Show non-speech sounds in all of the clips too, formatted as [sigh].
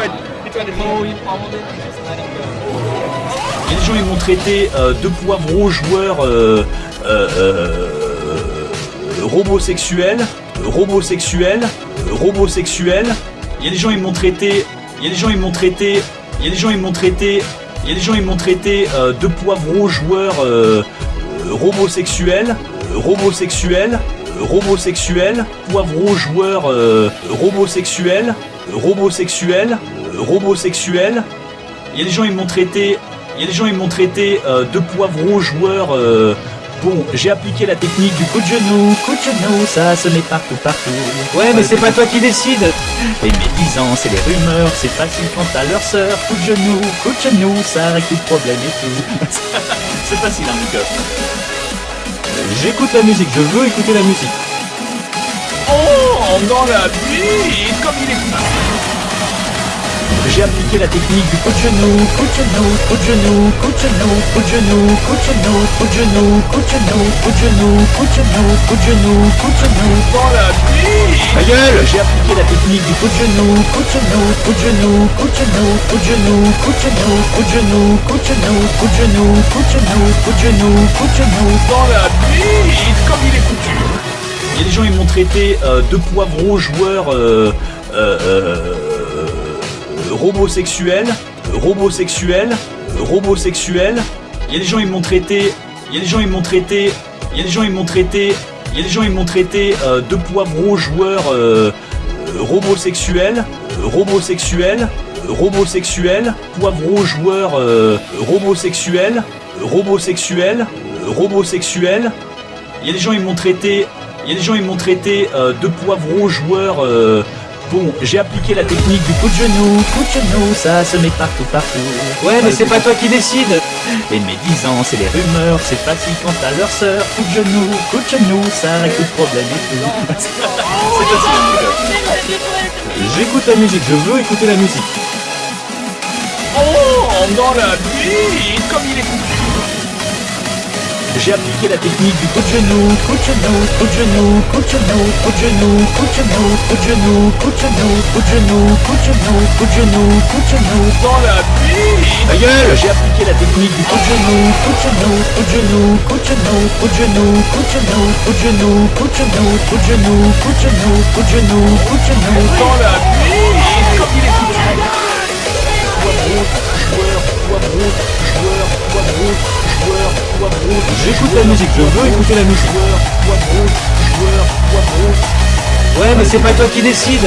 Il y a des gens ils m'ont traité euh, de poivreau joueur euh, euh, euh, robosexuel, robosexuel, robosexuel. Il y a des gens ils m'ont traité, il y a des gens ils m'ont traité, il y a des gens ils m'ont traité, il y a des gens ils m'ont traité euh, de poivreau joueur euh, euh, robosexuel, robosexuel, robosexuel, poivreau euh, robosexuel, robosexuel, robosexuel. Il y a des gens ils m'ont traité, il y a des gens ils m'ont traité euh, de poivreau joueur. euh, bon, j'ai appliqué la technique du coup de genou, coup de genou, ça se met partout, partout. Ouais, mais c'est pas toi qui décide. Les médisances et les rumeurs, c'est facile quand t'as leur sœur. Coup de genou, coup de genou, ça règle tout problème et tout. [laughs] c'est facile, hein, cœur. J'écoute la musique, je veux écouter la musique. Oh, dans la vie, comme il est J'ai appliqué la technique du coup de genou, coup de genou, coup de genou, coup de genou, coup de genou, coup de genou, coup de genou, coup de genou, coup de genou, coup de genou, coup de genou, coup de genou, dans la vie. Ta gueule J'ai appliqué la technique du coup de genou, coup de genou, coup de genou, coup de genou, coup de genou, coup de genou, coup de genou, coup de genou, coup de genou, coup de genou, coup de genou, coup de genou, dans la vie, comme il est foutu. Il y a des gens ils m'ont traité euh, de poivreau joueur euh, euh, euh, robosexuel, robosexuel, robosexuel. Il y a des gens ils m'ont traité, il y a des gens ils m'ont traité, il y a des gens ils m'ont traité, il y a des gens ils m'ont traité euh, de poivreau joueur robosexuel, robosexuel, robosexuel, poivreau joueur robosexuel, robosexuel, robosexuel. Il y a des gens ils m'ont traité, il y a des gens ils m'ont traité euh, de poivreau joueur. euh, bon, j'ai appliqué la technique du coup de genou, coup de genou, ça se met partout, partout. Ouais, mais c'est pas toi qui décide. Les médisances et les rumeurs, c'est facile quand t'as leur sœur. Coup de genou, coup de genou, ça règle tout problème et tout. [laughs] J'écoute la musique, je veux écouter la musique. Oh, dans la vie, comme il est J'ai appliqué la technique du coup de genou, coup de genou, coup de genou, coup de genou, coup de genou, coup de genou, coup de genou, coup de genou, coup de genou, coup de genou, coup de genou, coup de genou, dans la. Ta gueule J'ai appliqué la technique du coup de genou, coup de genou, coup de genou, coup de genou, coup de genou, coup de genou, coup de genou, coup de genou, coup de genou, coup de genou, coup de genou, coup de genou, dans la vie, comme il est foutu. J'écoute la musique, je veux écouter la musique. Ouais, mais c'est pas toi qui décide.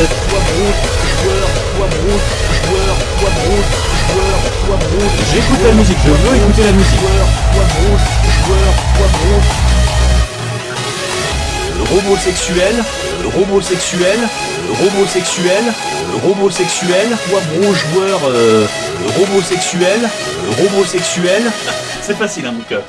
J'écoute la musique, je veux écouter la musique. Le robot sexuel, le robot sexuel, le robot sexuel, le robot sexuel, poivron joueur, euh, le robot sexuel, le robot sexuel. [laughs] C'est facile, hein, mon cœur.